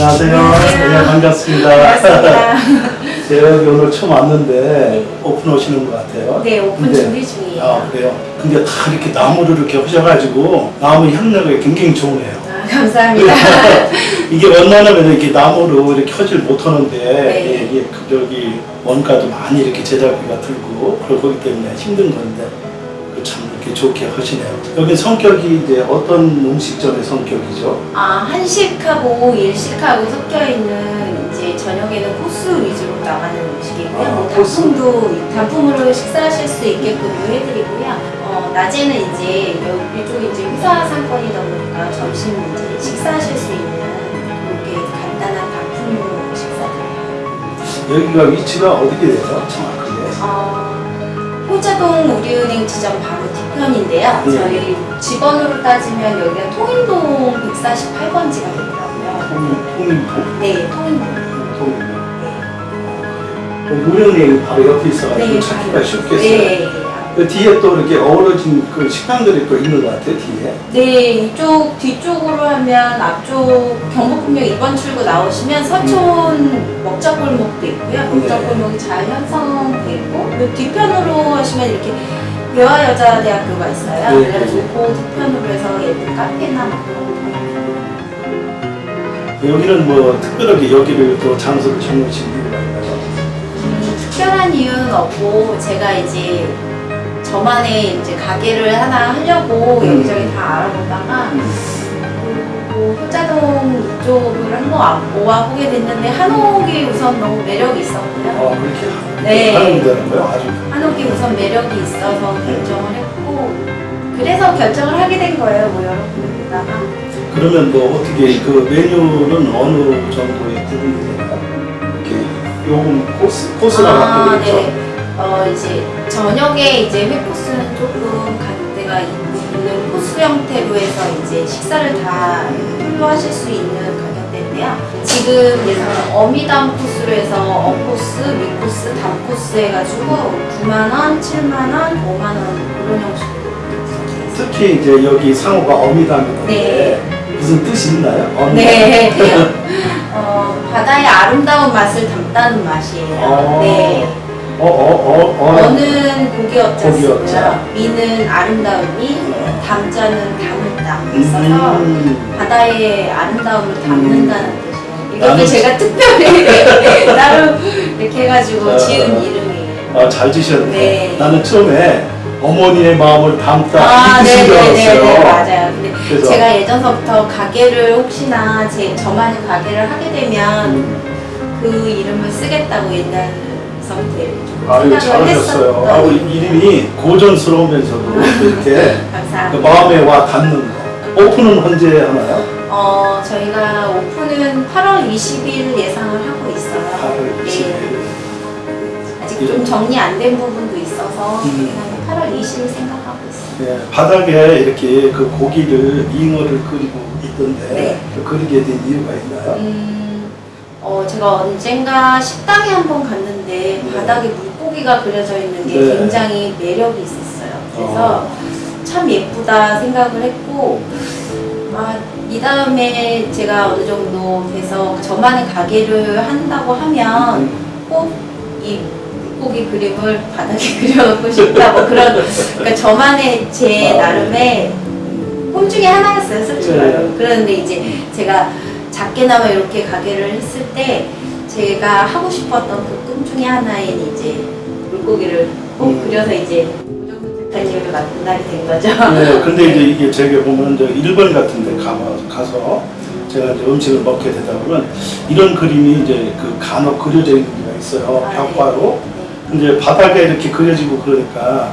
안녕하세요. 안녕하세요. 네, 반갑습니다. 반갑습니다. 제가 여기 오늘 처음 왔는데 오픈 오시는 것 같아요. 네, 오픈 근데- 준비 중이에요. 아, 그래요? 근데 다 이렇게 나무를 이렇게 하셔가지고 나무 향내가 굉장히 좋으네요. 아, 감사합니다. 이게 원만하면 이렇게 나무로 이렇게 하질 못하는데 네. 이게 그 저기 원가도 많이 이렇게 제작비가 들고 그러기 때문에 힘든 건데 그참 이렇게 좋게 하시네요. 여기 성격이 이제 어떤 음식점의 성격이죠? 아, 한식하고 일식하고 섞여 있는 이제 저녁에는 코스 위주로 나가는 음식이고요. 아, 뭐. 단품도 단품으로 식사하실 수 있게끔 해드리고요. 어, 낮에는 이제 여- 이쪽이 이제 회사 상권이다 보니까 점심 이제 식사하실 수 있는 그렇게 간단한 단품으로 식사드려요. 여기가 위치가 어디게 돼요? 정확하게. 어, 호자동 우리은행 지점 바로 뒤 편인데요. 네. 저희 집번호로 따지면 여기가 통인동 148번지가 되더라고요. 통인동? 네, 통인동. 통인동. 네. 무령이 바로 옆에 있어가지고 찾기가 바로. 쉽겠어요. 네. 그 뒤에 또 이렇게 어우러진 그 식당들이 또 있는 것 같아요, 뒤에. 네, 이쪽 뒤쪽으로 하면 앞쪽 경복궁역 2번 출구 나오시면 서촌 먹자골목도 있고요. 먹자골목이 잘 형성돼 있고 그 뒤편으로 하시면 이렇게 대화여자대학교가 있어요. 네. 그래가지고 그 뒤편으로 해서 예쁜 카페나 뭐거 여기는 뭐 특별하게 여기를 또 장소를 정해주신 이유가 있나요? 음, 특별한 이유는 없고 제가 이제 저만의 이제 가게를 하나 하려고 음. 여기저기 다 알아보다가 그리고 효자동 이쪽을 한번 모아보게 됐는데 한옥이 우선 너무 매력이 있었고요. 아, 그렇게 네. 데는 거요? 아주. 한옥이 우선 매력이 있어서 결정을 했고 그래서 결정을 하게 된 거예요. 뭐 여러분들 보다가 그러면 뭐 어떻게 그 메뉴는 어느 정도의 구분이 되나요? 이렇게 요금 코스, 코스라고 아, 있죠? 네. 어, 이제 저녁에 이제 회코스는 조금 가격대가 있는 코스 형태로 해서 이제 식사를 다 홀로 하실 수 있는 가격대인데요. 지금 어미담 코스로 해서 어코스, 위코스, 담코스 해가지고 9만원, 7만원, 5만원 이런 형식으로. 특히 이제 여기 상호가 어미담인데 네. 무슨 뜻이 있나요? 어미. 네. 어, 바다의 아름다운 맛을 담다는 맛이에요. 어. 네. 어, 어, 어, 어. 어 는 고기업자 고기업자. 쓰고요. 미는 아름다움이, 담자는 담을 담 써서 음. 바다의 아름다움을 담는다는 뜻이에요. 이것도 제가 특별히 따로 이렇게 해가지고 어. 지은 이름이에요. 아, 잘 지셨네. 네. 나는 처음에 어머니의 마음을 담다 아, 이 뜻인 줄 네네네, 알았어요. 맞아요. 근데 그래서 제가 예전서부터 가게를 혹시나 제 저만의 가게를 하게 되면 음, 그 이름을 쓰겠다고 옛날 아유 잘하셨어요. 아우 이름이 고전스러우면서도 이렇게 그. 마음에 와 닿는 거. 오픈은 언제 하나요? 어, 저희가 오픈은 8월 20일 예상을 하고 있어요. 8월 20일. 네. 아직 좀 정리 안 된 부분도 있어서 음. 한 8월 20일 생각하고 있어요. 네, 바닥에 이렇게 그 고기를 잉어를 그리고 있던데 네. 그 그리게 된 이유가 있나요? 음, 어, 제가 언젠가 식당에 한번 갔는데 네. 바닥에 물고기가 그려져 있는 게 네. 굉장히 매력이 있었어요. 그래서 어. 참 예쁘다 생각을 했고, 아, 이 다음에 제가 어느 정도 돼서 저만의 가게를 한다고 하면 음, 꼭이 물고기 그림을 바닥에 그려놓고 싶다 뭐 그런 그러니까 저만의 제 아, 나름의 꿈 중에 하나였어요 솔직히 네. 말로 그런데 이제 제가 작게나마 이렇게 가게를 했을 때 제가 하고 싶었던 그 꿈 중에 하나인 이제 물고기를 꼭 음. 그려서 이제 대표님을 맡은 날이 된 거죠 네, 근데 이제 이게 제가 보면 저 일본 같은 데 가, 가서 제가 이제 음식을 먹게 되다 보면 이런 그림이 이제 그 간혹 그려져 있는 데가 있어요. 아, 네. 벽화로. 근데 바닥에 이렇게 그려지고 그러니까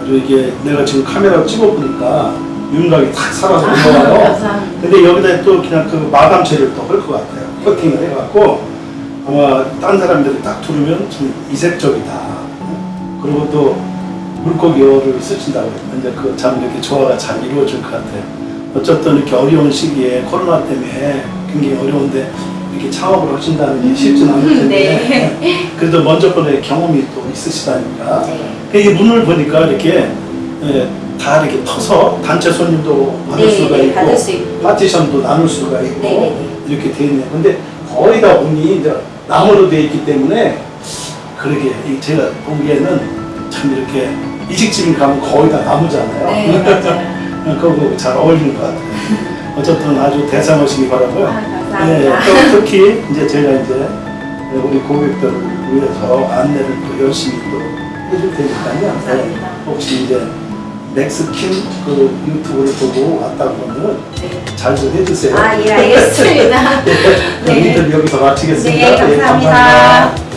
아주 이게 내가 지금 카메라 찍어보니까 윤곽이 탁 살아서 아, 올라와요. 감사합니다 근데 여기다 또 그냥 그 마감 처리를 또 할 것 같아요. 커팅을 해갖고 아마 딴 사람들이 딱 들으면 좀 이색적이다. 그리고 또 물고기 어를 쓰신다고 이제 그 참 이렇게 조화가 잘 이루어질 것 같아요. 어쨌든 이렇게 어려운 시기에 코로나 때문에 굉장히 어려운데 이렇게 창업을 하신다는 게 쉽지는 않을 텐데 네. 그래도 먼저 번에 경험이 또 있으시다니까 네. 이 문을 보니까 이렇게 예, 다 이렇게 터서 단체 손님도 받을 네, 수가 네, 있고 받을. 파티션도 나눌 수가 있고 네, 네, 네. 이렇게 돼 있네요. 근데 거의 다 문이 이제 나무로 돼 있기 때문에 그러게 이 제가 보기에는 참 이렇게 이식집에 가면 거의 다 나무잖아요. 네. 그거 잘 어울리는 것 같아요. 어쨌든 아주 대상하시기 바라고요. 아, 네. 또 특히 이제 제가 이제 우리 고객들을 위해서 안내를 또 열심히 또 해줄 테니까요. 네. 혹시 이제 맥스킨 그 유튜브를 보고 왔다고 하면 네. 잘좀 해주세요. 아, 예, 알겠습니다. 네, 네. 인터뷰 여기서 마치겠습니다. 네, 예, 감사합니다. 감사합니다.